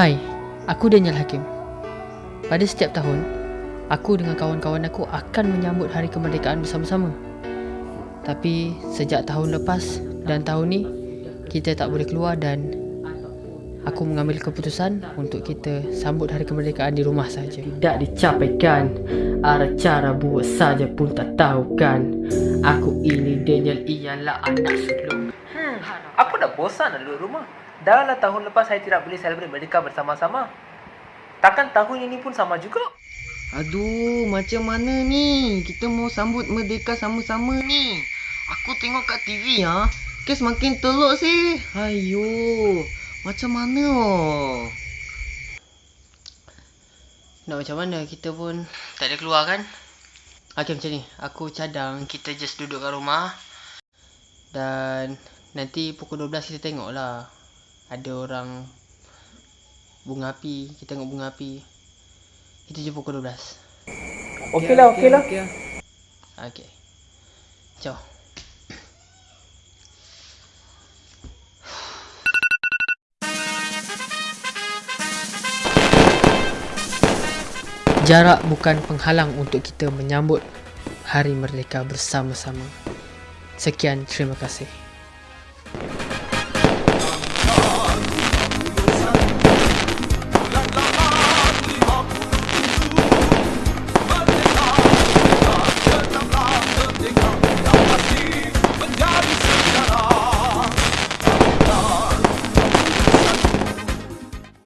Hai, aku Daniel Hakim. Pada setiap tahun, aku dengan kawan-kawan aku akan menyambut hari kemerdekaan bersama-sama. Tapi sejak tahun lepas dan tahun ni, kita tak boleh keluar dan aku mengambil keputusan untuk kita sambut hari kemerdekaan di rumah saja. Tidak dicapaikan Ada cara buat saja pun tak tahu kan Aku ini Daniel ialah anak sulung Hmm, aku dah bosan nak duduk rumah. Dah lah tahun lepas saya tidak boleh celebrate Merdeka bersama-sama. Takkan tahun ini pun sama juga? Aduh, macam mana ni? Kita mau sambut merdeka sama-sama ni. Aku tengok kat TV ha. Kes makin teluk sih. Ayo. Macam mana oh? Nak macam mana kita pun tak ada keluar kan? Okay macam ni, aku cadang kita just duduk kat rumah dan nanti pukul 12 kita tengok lah ada orang bunga api, kita tengok bunga api. Kita jumpa pukul 12. Okey lah, okey lah. Okay. Ciao. Jarak bukan penghalang untuk kita menyambut Hari Merdeka bersama-sama. Sekian, terima kasih.